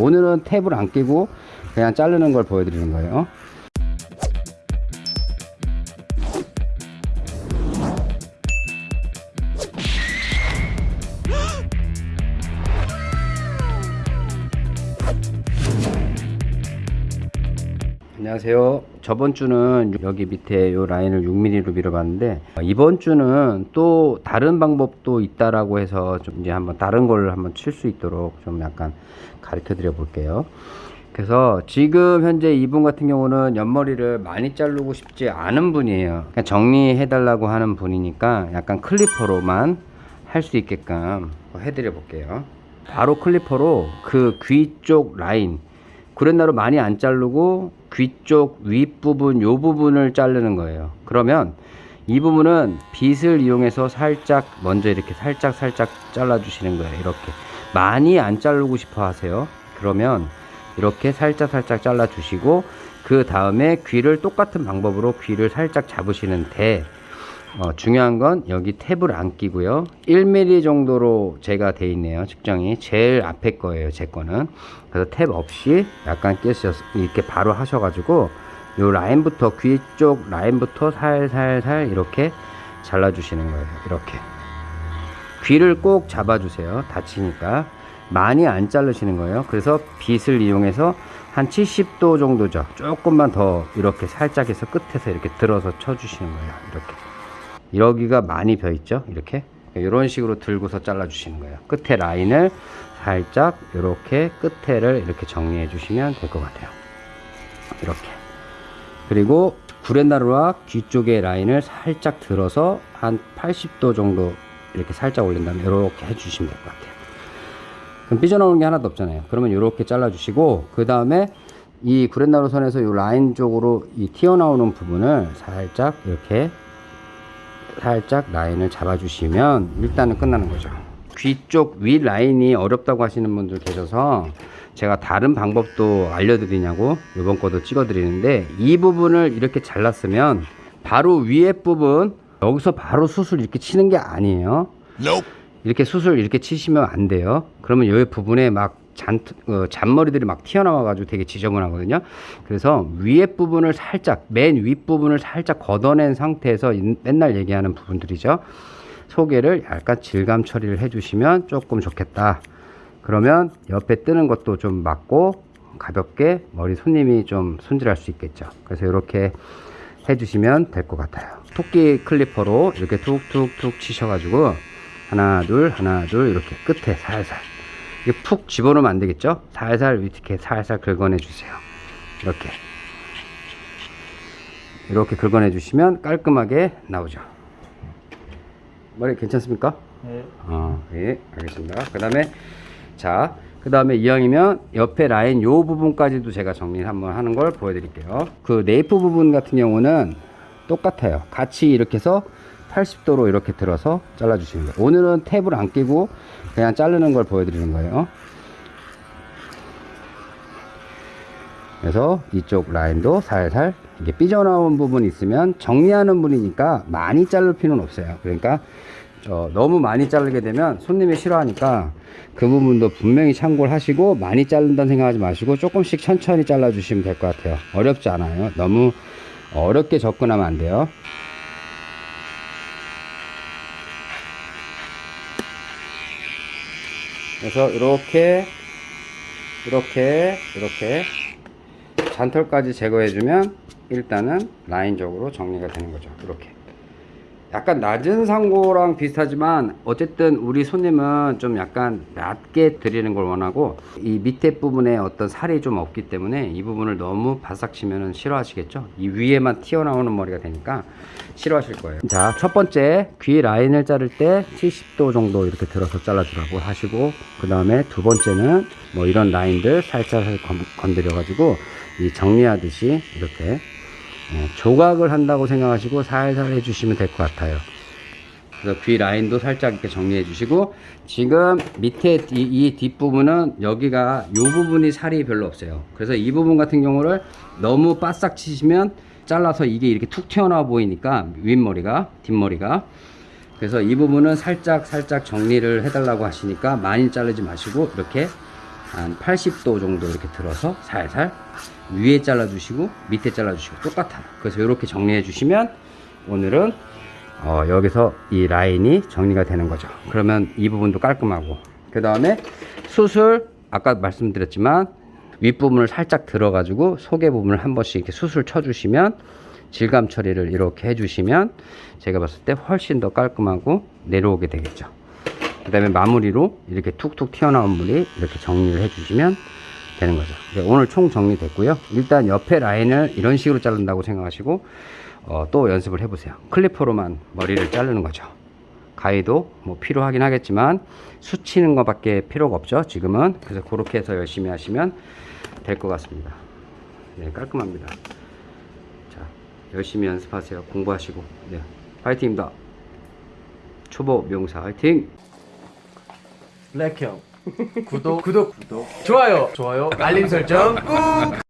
오늘은 탭을 안 끼고 그냥 자르는 걸 보여드리는 거예요 안녕하세요. 저번 주는 여기 밑에 요 라인을 6mm로 밀어봤는데 이번 주는 또 다른 방법도 있다라고 해서 좀 이제 한번 다른 걸 한번 칠 수 있도록 좀 약간 가르쳐 드려 볼게요. 그래서 지금 현재 이분 같은 경우는 옆머리를 많이 자르고 싶지 않은 분이에요. 그냥 정리해 달라고 하는 분이니까 약간 클리퍼로만 할 수 있게끔 해드려 볼게요. 바로 클리퍼로 그 귀 쪽 라인 구렛나루 많이 안 자르고 귀 쪽 윗부분 요 부분을 자르는 거예요. 그러면 이 부분은 빗을 이용해서 살짝 먼저 이렇게 살짝 살짝 잘라 주시는 거예요 이렇게. 많이 안 자르고 싶어 하세요. 그러면 이렇게 살짝 살짝 잘라 주시고 그 다음에 귀를 똑같은 방법으로 귀를 살짝 잡으시는데 어, 중요한 건 여기 탭을 안 끼고요. 1mm 정도로 제가 돼 있네요. 측정이 제일 앞에 거예요 제 거는. 그래서 탭 없이 약간 끼셔 이렇게 바로 하셔가지고 요 라인부터 귀 쪽 라인부터 살살살 이렇게 잘라 주시는 거예요. 이렇게. 귀를 꼭 잡아 주세요. 다치니까. 많이 안 자르시는 거예요. 그래서 빗을 이용해서 한 70도 정도죠. 조금만 더 이렇게 살짝 해서 끝에서 이렇게 들어서 쳐 주시는 거예요. 이렇게 여기가 많이 벼 있죠? 이렇게? 이런 식으로 들고서 잘라 주시는 거예요. 끝에 라인을 살짝 이렇게 끝에를 이렇게 정리해 주시면 될 것 같아요. 이렇게. 그리고 구렛나루와 귀 쪽의 라인을 살짝 들어서 한 80도 정도 이렇게 살짝 올린 다음에 이렇게 해 주시면 될 것 같아요. 그럼 삐져나오는 게 하나도 없잖아요. 그러면 이렇게 잘라 주시고 그 다음에 이 구렛나루 선에서 이 라인 쪽으로 이 튀어나오는 부분을 살짝 이렇게 살짝 라인을 잡아주시면 일단은 끝나는 거죠. 귀 쪽 위 라인이 어렵다고 하시는 분들 계셔서 제가 다른 방법도 알려드리냐고 이번 거도 찍어 드리는데 이 부분을 이렇게 잘랐으면 바로 위에 부분 여기서 바로 수술 이렇게 치는 게 아니에요. 이렇게 수술 이렇게 치시면 안 돼요. 그러면 이 부분에 막 잔, 어, 잔머리들이 막 튀어나와 가지고 되게 지저분하거든요. 그래서 위에 부분을 살짝 맨 윗부분을 살짝 걷어낸 상태에서 인- 맨날 얘기하는 부분들이죠. 소개를 약간 질감 처리를 해주시면 조금 좋겠다. 그러면 옆에 뜨는 것도 좀 맞고 가볍게 머리 손님이 좀 손질할 수 있겠죠. 그래서 이렇게 해주시면 될 것 같아요. 토끼 클리퍼로 이렇게 툭툭툭 치셔가지고 하나 둘 하나 둘 이렇게 끝에 살살 이게 푹 집어넣으면 안 되겠죠 살살 이렇게 살살 긁어내 주세요 이렇게 이렇게 긁어내 주시면 깔끔하게 나오죠 머리 괜찮습니까? 네. 어, 예, 알겠습니다. 그 다음에, 자, 그 다음에 이왕이면 옆에 라인 요 부분까지도 제가 정리를 한번 하는 걸 보여드릴게요. 그 네이프 부분 같은 경우는 똑같아요. 같이 이렇게 해서 80도로 이렇게 들어서 잘라 주시는 거예요. 오늘은 탭을 안 끼고 그냥 자르는 걸 보여드리는 거예요. 그래서 이쪽 라인도 살살 이게 삐져나온 부분이 있으면 정리하는 분이니까 많이 자를 필요는 없어요 그러니까 저 너무 많이 자르게 되면 손님이 싫어하니까 그 부분도 분명히 참고를 하시고 많이 자른다는 생각하지 마시고 조금씩 천천히 잘라 주시면 될 것 같아요 어렵지 않아요 너무 어렵게 접근하면 안 돼요 그래서 이렇게 이렇게 이렇게 잔털까지 제거해주면 일단은 라인적으로 정리가 되는 거죠. 이렇게 약간 낮은 상고랑 비슷하지만 어쨌든 우리 손님은 좀 약간 낮게 드리는 걸 원하고 이 밑에 부분에 어떤 살이 좀 없기 때문에 이 부분을 너무 바싹 치면 싫어하시겠죠? 이 위에만 튀어나오는 머리가 되니까 싫어하실 거예요. 자 첫 번째 귀 라인을 자를 때 70도 정도 이렇게 들어서 잘라주라고 하시고 그 다음에 두 번째는 뭐 이런 라인들 살짝 건드려 가지고 이 정리하듯이 이렇게 예, 조각을 한다고 생각하시고 살살 해주시면 될 것 같아요. 그래서 귀 라인도 살짝 이렇게 정리해 주시고 지금 밑에 이, 이 뒷부분은 여기가 이 부분이 살이 별로 없어요. 그래서 이 부분 같은 경우를 너무 바싹 치시면 잘라서 이게 이렇게 툭 튀어나와 보이니까 윗머리가 뒷머리가 그래서 이 부분은 살짝 살짝 정리를 해달라고 하시니까 많이 자르지 마시고 이렇게 한 80도 정도 이렇게 들어서 살살 위에 잘라주시고 밑에 잘라주시고 똑같아요. 그래서 이렇게 정리해 주시면 오늘은 어, 여기서 이 라인이 정리가 되는 거죠. 그러면 이 부분도 깔끔하고 그 다음에 수술 아까 말씀드렸지만 윗부분을 살짝 들어 가지고 속의 부분을 한 번씩 이렇게 수술 쳐 주시면 질감 처리를 이렇게 해주시면 제가 봤을 때 훨씬 더 깔끔하고 내려오게 되겠죠. 그 다음에 마무리로 이렇게 툭툭 튀어나온 물이 이렇게 정리를 해주시면 되는 거죠. 네, 오늘 총 정리됐고요. 일단 옆에 라인을 이런 식으로 자른다고 생각하시고 어, 또 연습을 해보세요. 클리퍼로만 머리를 자르는 거죠. 가위도 뭐 필요하긴 하겠지만 수치는 것밖에 필요가 없죠. 지금은 그래서 그렇게 해서 열심히 하시면 될 것 같습니다. 네, 깔끔합니다. 자, 열심히 연습하세요. 공부하시고. 네, 파이팅입니다. 초보 명사 화이팅! 블랙형. 구독 구독 구독. 좋아요. 좋아요. 알림 설정 꾹